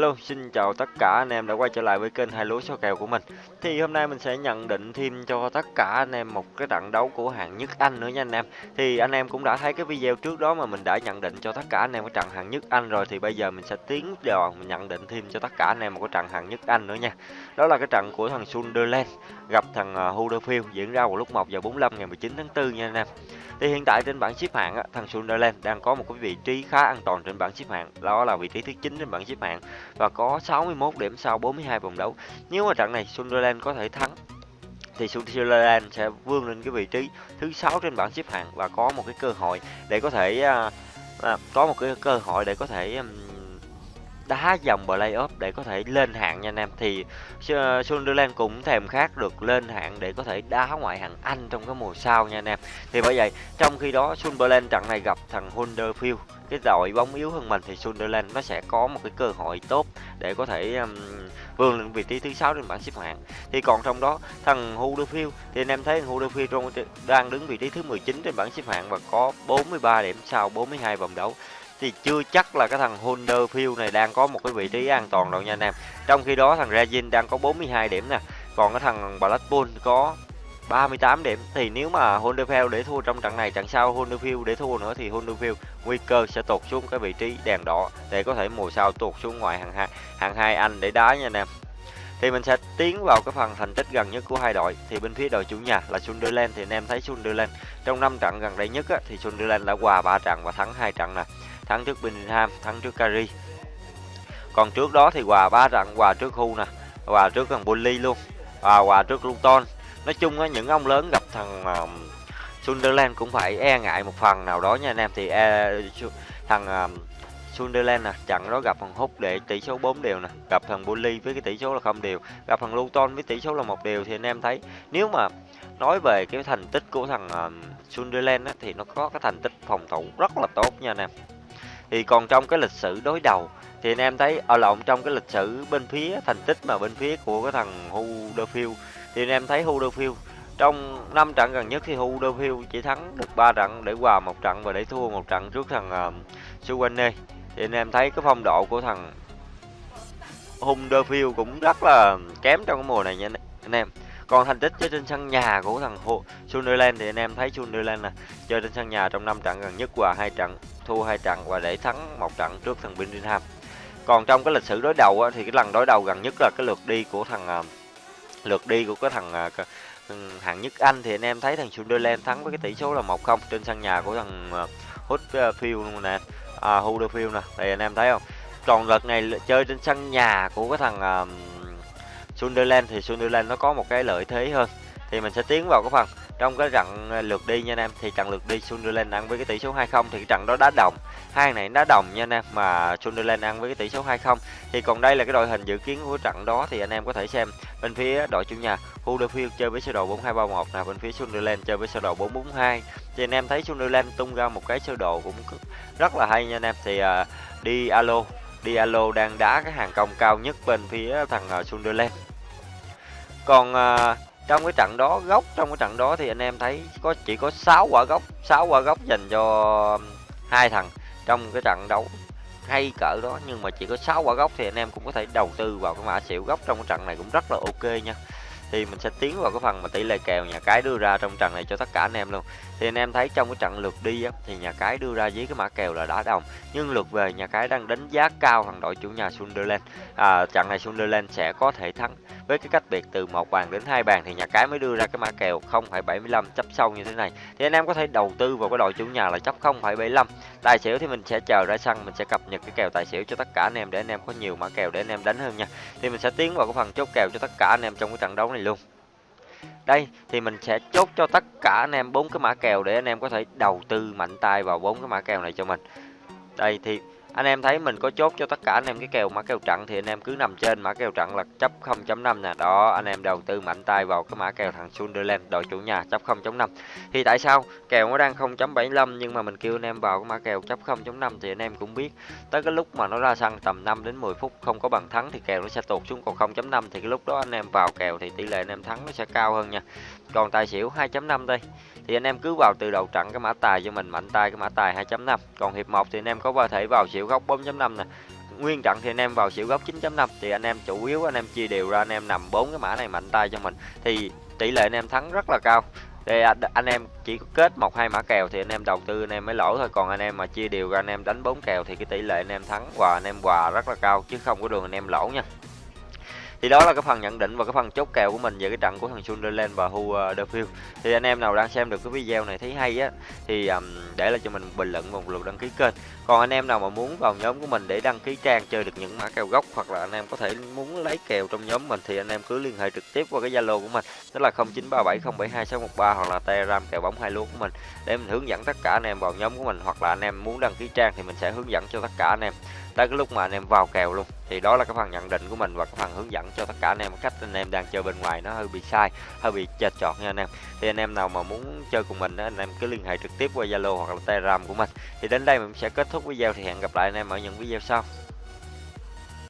Hello, xin chào tất cả anh em đã quay trở lại với kênh hai lúa số kèo của mình. Thì hôm nay mình sẽ nhận định thêm cho tất cả anh em một cái trận đấu của hạng nhất Anh nữa nha anh em. Thì anh em cũng đã thấy cái video trước đó mà mình đã nhận định cho tất cả anh em cái trận hạng nhất Anh rồi thì bây giờ mình sẽ tiến vào mình nhận định thêm cho tất cả anh em một cái trận hạng nhất Anh nữa nha. Đó là cái trận của thằng Sunderland gặp thằng à, Huddersfield diễn ra vào lúc 1 giờ 45 ngày 19 tháng 4 nha anh em. Thì hiện tại trên bảng xếp hạng thằng Sunderland đang có một cái vị trí khá an toàn trên bảng xếp hạng, đó là vị trí thứ 9 trên bảng xếp hạng và có 61 điểm sau 42 vòng đấu. Nếu mà trận này Sunderland có thể thắng thì Sunderland sẽ vươn lên cái vị trí thứ sáu trên bảng xếp hạng và có một cái cơ hội để có thể à, à, có một cái cơ hội để có thể um, đá dòng playoff để có thể lên hạng nha anh em. Thì ờ, Sunderland cũng thèm khát được lên hạng để có thể đá ngoại hạng Anh trong cái mùa sau nha anh em. Thì bởi vậy trong khi đó Sunderland trận này gặp thằng Huddersfield cái đội bóng yếu hơn mình thì Sunderland nó sẽ có một cái cơ hội tốt để có thể um, vươn lên vị trí thứ sáu trên bảng xếp hạng. Thì còn trong đó thằng Huddersfield thì anh em thấy thằng Huddersfield đang đứng vị trí thứ 19 trên bảng xếp hạng và có 43 điểm sau 42 vòng đấu thì chưa chắc là cái thằng Huddersfield này đang có một cái vị trí an toàn đâu nha anh em. Trong khi đó thằng Rajin đang có 42 điểm nè, còn cái thằng Blackpool có 38 điểm thì nếu mà Huddersfield để thua trong trận này trận sau Huddersfield để thua nữa thì Huddersfield nguy cơ sẽ tụt xuống cái vị trí đèn đỏ để có thể mùa sau tụt xuống ngoài hàng hai hàng hai Anh để đá nha anh em. Thì mình sẽ tiến vào cái phần thành tích gần nhất của hai đội. Thì bên phía đội chủ nhà là Sunderland thì anh em thấy Sunderland trong 5 trận gần đây nhất á, thì Sunderland đã hòa 3 trận và thắng hai trận nè thắng trước Birmingham thắng trước Cari. còn trước đó thì hòa ba trận hòa trước Hu nè hòa trước thằng Bully luôn và hòa trước Luton. Nói chung á những ông lớn gặp thằng uh, Sunderland cũng phải e ngại một phần nào đó nha anh em. Thì e, thằng uh, Sunderland nè trận đó gặp thằng Hút để tỷ số 4 đều nè gặp thằng Bully với cái tỷ số là không đều gặp thằng Luton với tỷ số là một đều thì anh em thấy nếu mà nói về cái thành tích của thằng uh, Sunderland á, thì nó có cái thành tích phòng thủ rất là tốt nha anh em thì còn trong cái lịch sử đối đầu thì anh em thấy ở lộn trong cái lịch sử bên phía thành tích mà bên phía của cái thằng Huddersfield thì anh em thấy Huddersfield trong năm trận gần nhất thì Huddersfield chỉ thắng được 3 trận để hòa một trận và để thua một trận trước thằng ờ, uh, Suwane thì anh em thấy cái phong độ của thằng Huddersfield cũng rất là kém trong cái mùa này nha anh em còn thành tích chơi trên sân nhà của thằng Sunderland thì anh em thấy Sunderland nè chơi trên sân nhà trong năm trận gần nhất và hai trận thua hai trận và để thắng một trận trước thằng Birmingham còn trong cái lịch sử đối đầu á, thì cái lần đối đầu gần nhất là cái lượt đi của thằng à, lượt đi của cái thằng à, hạng nhất Anh thì anh em thấy thằng Sunderland thắng với cái tỷ số là 1-0 trên sân nhà của thằng à, Huddersfield luôn nè, à, Huddersfield nè, thì anh em thấy không? Còn lượt này chơi trên sân nhà của cái thằng uh, Sunderland thì Sunderland nó có một cái lợi thế hơn. Thì mình sẽ tiến vào cái phần trong cái trận lượt đi nha anh em. Thì trận lượt đi Sunderland ăn với cái tỷ số 2-0 thì cái trận đó đá đồng. Hai này đá đồng nha anh em mà Sunderland ăn với cái tỷ số 2-0 thì còn đây là cái đội hình dự kiến của trận đó thì anh em có thể xem bên phía đội chủ nhà Huddersfield chơi với sơ đồ 4231 nè bên phía Sunderland chơi với sơ đồ 442 thì anh em thấy Sunderland tung ra một cái sơ đồ cũng rất là hay nha anh em. Thì à, uh, đi alo đi alo đang đá cái hàng công cao nhất bên phía thằng uh, Sunderland còn à, trong cái trận đó gốc trong cái trận đó thì anh em thấy có chỉ có 6 quả gốc 6 quả gốc dành cho hai thằng trong cái trận đấu hay cỡ đó. Nhưng mà chỉ có 6 quả gốc thì anh em cũng có thể đầu tư vào cái mã xỉu gốc trong cái trận này cũng rất là ok nha. Thì mình sẽ tiến vào cái phần mà tỷ lệ kèo nhà cái đưa ra trong trận này cho tất cả anh em luôn. Thì anh em thấy trong cái trận lượt đi á, thì nhà cái đưa ra với cái mã kèo là đá đồng. Nhưng lượt về nhà cái đang đánh giá cao thằng đội chủ nhà Sunderland. À, trận này Sunderland sẽ có thể thắng với cái cách biệt từ một bàn đến hai bàn thì nhà cái mới đưa ra cái mã kèo 0,75 chấp sâu như thế này. Thì anh em có thể đầu tư vào cái đội chủ nhà là chấp 0,75 tài xỉu thì mình sẽ chờ ra sân mình sẽ cập nhật cái kèo tài xỉu cho tất cả anh em để anh em có nhiều mã kèo để anh em đánh hơn nha. Thì mình sẽ tiến vào cái phần chốt kèo cho tất cả anh em trong cái trận đấu này luôn. Đây thì mình sẽ chốt cho tất cả anh em bốn cái mã kèo để anh em có thể đầu tư mạnh tay vào bốn cái mã kèo này cho mình. Đây thì anh em thấy mình có chốt cho tất cả anh em cái kèo, mã kèo trận thì anh em cứ nằm trên, mã kèo trận là chấp 0.5 nè. Đó, anh em đầu tư mạnh tay vào cái mã kèo thằng Sunderland, đội chủ nhà, chấp 0.5 thì tại sao? Kèo nó đang 0.75 nhưng mà mình kêu anh em vào cái mã kèo chấp 0.5 thì anh em cũng biết. Tới cái lúc mà nó ra sân tầm 5 đến 10 phút không có bằng thắng thì kèo nó sẽ tụt xuống, còn 0.5 thì cái lúc đó anh em vào kèo thì tỷ lệ anh em thắng nó sẽ cao hơn nha. Còn tài xỉu 2.5 đây, thì anh em cứ vào từ đầu trận cái mã tài cho mình, mạnh tay cái mã tài 2.5 còn hiệp 1 thì anh em có thể vào xỉu góc 4.5 nè nguyên trận thì anh em vào xỉu góc 9.5 thì anh em chủ yếu anh em chia đều ra anh em nằm bốn cái mã này mạnh tay cho mình thì tỷ lệ anh em thắng rất là cao để anh em chỉ kết một hai mã kèo thì anh em đầu tư anh em mới lỗ thôi còn anh em mà chia đều ra anh em đánh bốn kèo thì cái tỷ lệ anh em thắng và anh em hòa rất là cao chứ không có đường anh em lỗ nha thì đó là cái phần nhận định và cái phần chốt kèo của mình về cái trận của thằng Sunderland và Huddersfield ờ, thì anh em nào đang xem được cái video này thấy hay á thì um, để lại cho mình bình luận và một lượt đăng ký kênh. Còn anh em nào mà muốn vào nhóm của mình để đăng ký trang chơi được những mã kèo gốc hoặc là anh em có thể muốn lấy kèo trong nhóm mình thì anh em cứ liên hệ trực tiếp qua cái zalo của mình đó là 0937072613 hoặc là telegram kèo bóng hai lúa của mình để mình hướng dẫn tất cả anh em vào nhóm của mình hoặc là anh em muốn đăng ký trang thì mình sẽ hướng dẫn cho tất cả anh em tới cái lúc mà anh em vào kèo luôn thì đó là cái phần nhận định của mình và cái phần hướng dẫn cho tất cả anh em cách anh em đang chơi bên ngoài nó hơi bị sai hơi bị chệch chọt nha anh em. Thì anh em nào mà muốn chơi cùng mình đó, anh em cứ liên hệ trực tiếp qua zalo hoặc là telegram của mình. Thì đến đây mình sẽ kết thúc video thì hẹn gặp lại anh em ở những video sau.